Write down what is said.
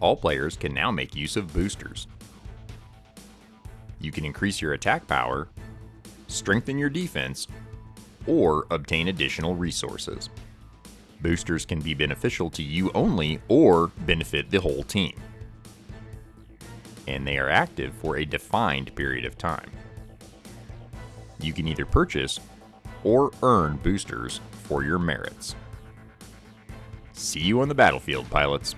all players can now make use of boosters. You can increase your attack power, strengthen your defense, or obtain additional resources. Boosters can be beneficial to you only or benefit the whole team. And they are active for a defined period of time. You can either purchase or earn boosters for your merits. See you on the battlefield, pilots.